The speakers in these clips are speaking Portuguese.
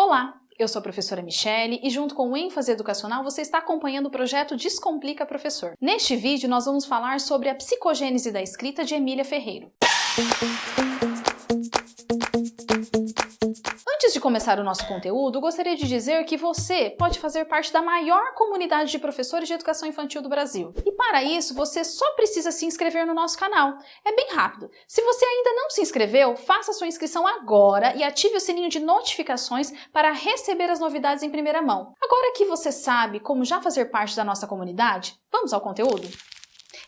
Olá, eu sou a professora Michele e junto com o ênfase educacional você está acompanhando o projeto Descomplica Professor. Neste vídeo nós vamos falar sobre a psicogênese da escrita de Emília Ferreiro. Começar o nosso conteúdo, gostaria de dizer que você pode fazer parte da maior comunidade de professores de educação infantil do Brasil. E para isso, você só precisa se inscrever no nosso canal. É bem rápido. Se você ainda não se inscreveu, faça sua inscrição agora e ative o sininho de notificações para receber as novidades em primeira mão. Agora que você sabe como já fazer parte da nossa comunidade, vamos ao conteúdo?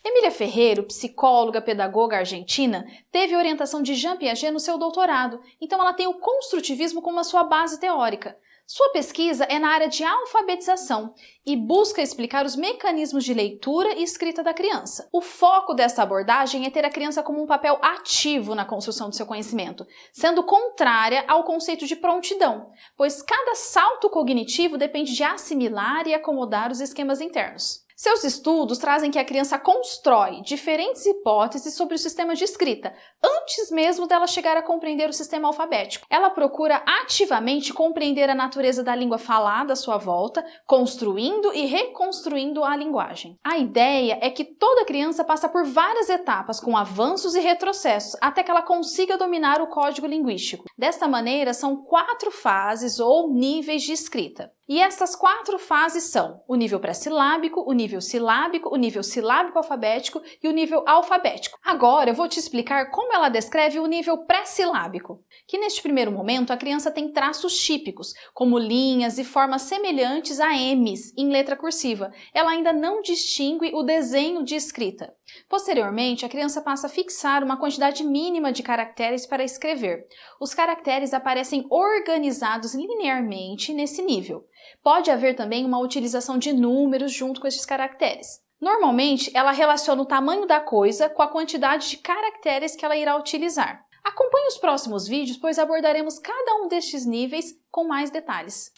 Emília Ferreiro, psicóloga, pedagoga argentina, teve orientação de Jean Piaget no seu doutorado, então ela tem o construtivismo como a sua base teórica. Sua pesquisa é na área de alfabetização e busca explicar os mecanismos de leitura e escrita da criança. O foco dessa abordagem é ter a criança como um papel ativo na construção do seu conhecimento, sendo contrária ao conceito de prontidão, pois cada salto cognitivo depende de assimilar e acomodar os esquemas internos. Seus estudos trazem que a criança constrói diferentes hipóteses sobre o sistema de escrita, antes mesmo dela chegar a compreender o sistema alfabético. Ela procura ativamente compreender a natureza da língua falada à sua volta, construindo e reconstruindo a linguagem. A ideia é que toda criança passa por várias etapas, com avanços e retrocessos, até que ela consiga dominar o código linguístico. Desta maneira, são quatro fases ou níveis de escrita. E essas quatro fases são o nível pré-silábico, o nível silábico, o nível silábico alfabético e o nível alfabético. Agora eu vou te explicar como ela descreve o nível pré-silábico, que neste primeiro momento a criança tem traços típicos, como linhas e formas semelhantes a M's em letra cursiva. Ela ainda não distingue o desenho de escrita. Posteriormente, a criança passa a fixar uma quantidade mínima de caracteres para escrever. Os caracteres aparecem organizados linearmente nesse nível. Pode haver também uma utilização de números junto com esses caracteres. Normalmente, ela relaciona o tamanho da coisa com a quantidade de caracteres que ela irá utilizar. Acompanhe os próximos vídeos, pois abordaremos cada um destes níveis com mais detalhes.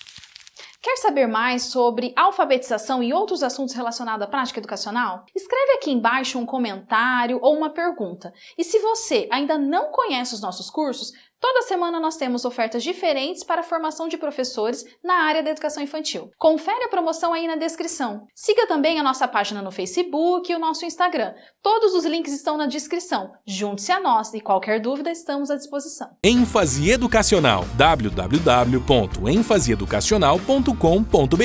Quer saber mais sobre alfabetização e outros assuntos relacionados à prática educacional? Escreve aqui embaixo um comentário ou uma pergunta. E se você ainda não conhece os nossos cursos, Toda semana nós temos ofertas diferentes para a formação de professores na área da educação infantil. Confere a promoção aí na descrição. Siga também a nossa página no Facebook e o nosso Instagram. Todos os links estão na descrição. Junte-se a nós e qualquer dúvida estamos à disposição. ênfase educacional www.enfaseeducacional.com.br